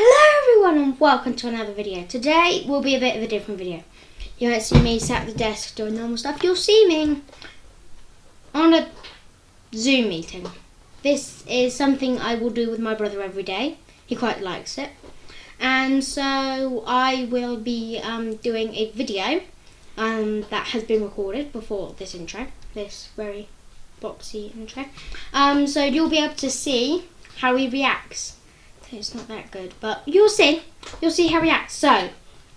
Hello everyone and welcome to another video. Today will be a bit of a different video. You won't see me sat at the desk doing normal stuff. You'll see me on a Zoom meeting. This is something I will do with my brother every day. He quite likes it. And so I will be um, doing a video um, that has been recorded before this intro. This very boxy intro. Um, so you'll be able to see how he reacts it's not that good, but you'll see. You'll see how he acts. So,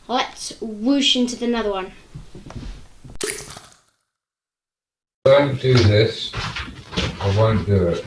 let's whoosh into the another one. Don't do this. I won't do it.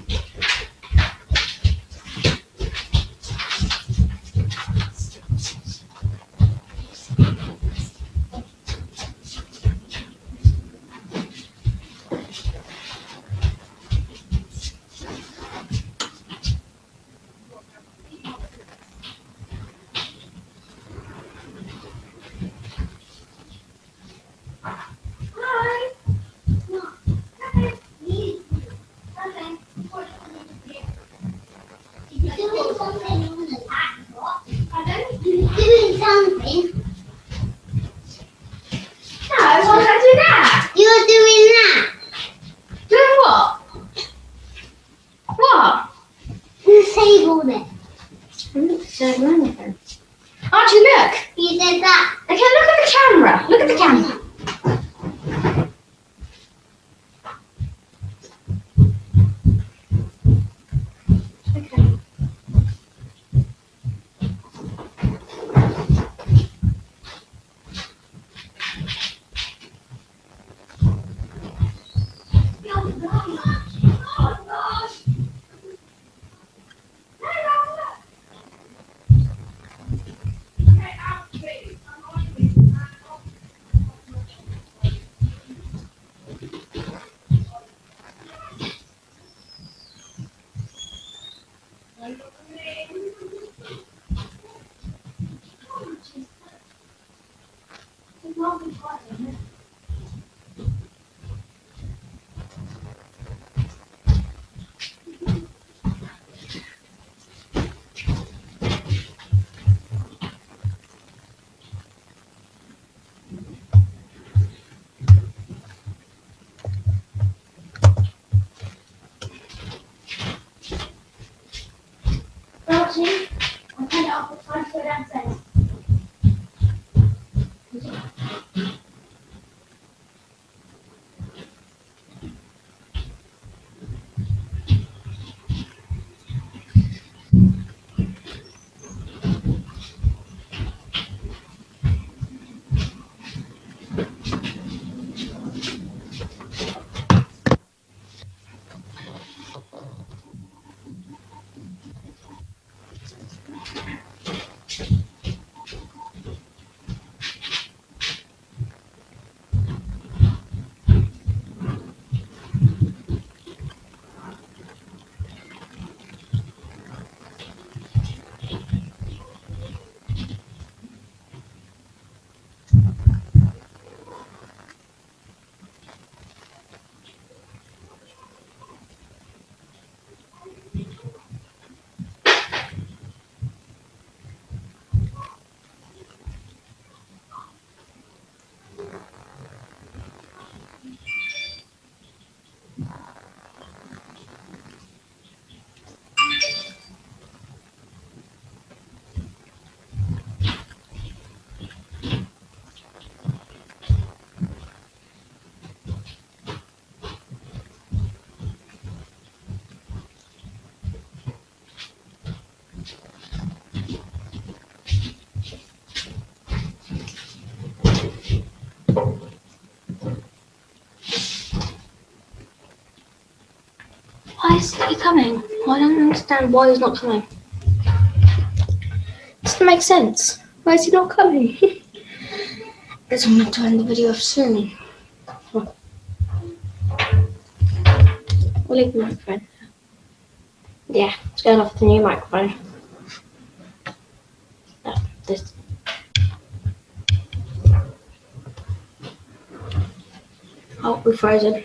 Disabled it. I didn't disable anything. Archie, look. You did that. Okay, look at the camera. Look at the camera. Archie, I'll turn it off. It's time to go Why is he coming? I don't understand why he's not coming. Doesn't make sense. Why is he not coming? Guess I'm going to end the video soon. We'll leave the microphone. Yeah, it's going off the new microphone. No, this. Oh, we're frozen.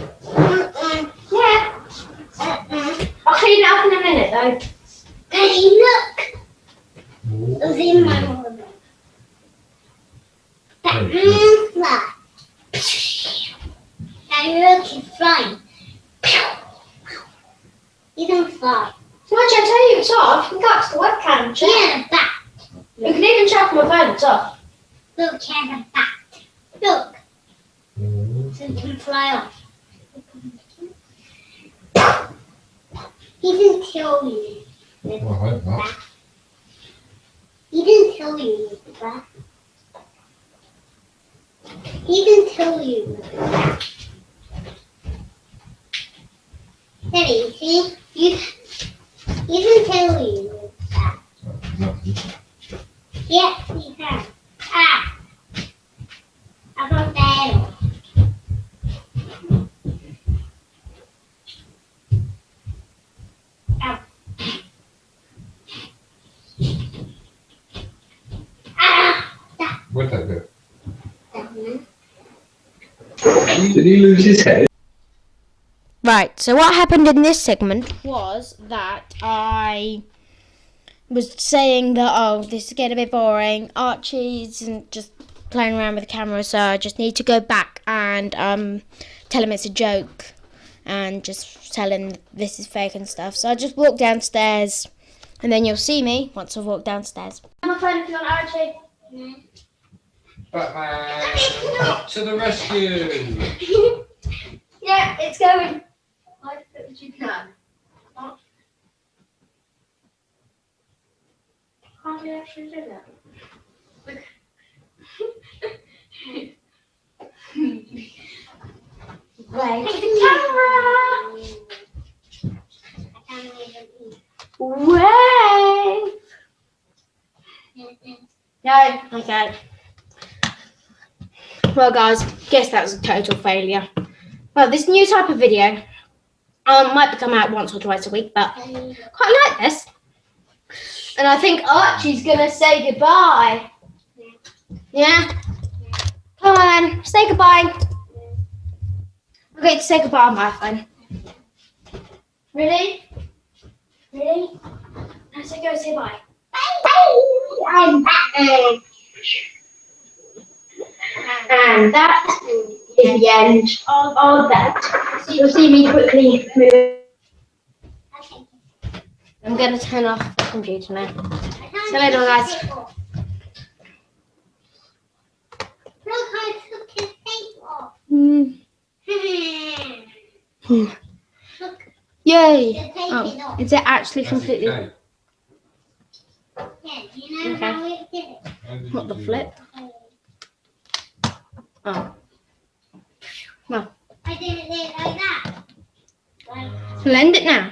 up in a minute though. Daddy, look. It was in my mother. That means fly. Daddy, look, he's flying. He doesn't fly. So much I tell you it's off. You can go up to the webcam and check. Yeah, bat. You can even check on my phone, it's off. Look at the bat. Look. Mm-hmm. So it can fly off. He didn't tell you. Well, I hope not. He didn't tell you that. He didn't tell you that. Daddy, see? You, he didn't tell you that. He has. Ah! I got that. Ah! What'd that do? Did he lose his head? Right, so what happened in this segment was that I was saying that, oh, this is getting a bit boring. Archie isn't just playing around with the camera, so I just need to go back and um, tell him it's a joke and just tell him this is fake and stuff. So I just walk downstairs and then you'll see me once I've walked downstairs. I'm playing if you want Archie. Batman! To the rescue! yeah, it's going. I think you can. How do you actually do that? Wait. The camera. Wait. No, okay. Well, guys, guess that was a total failure. Well, this new type of video um, might come out once or twice a week, but quite like this. And I think Archie's gonna say goodbye. Yeah? Come on say goodbye. Going to say goodbye on my phone. Ready? Ready? Now say go say bye. I'm Batman. And that is the end of, of that. So you'll see me quickly move. Okay. I'm going to turn off the computer now. See you later, guys. Look, I took his face off. Mm. Look, Yay! Oh, is it actually completely? okay. Yeah, do you know Okay. how it did it? What the flip? Oh. I did it like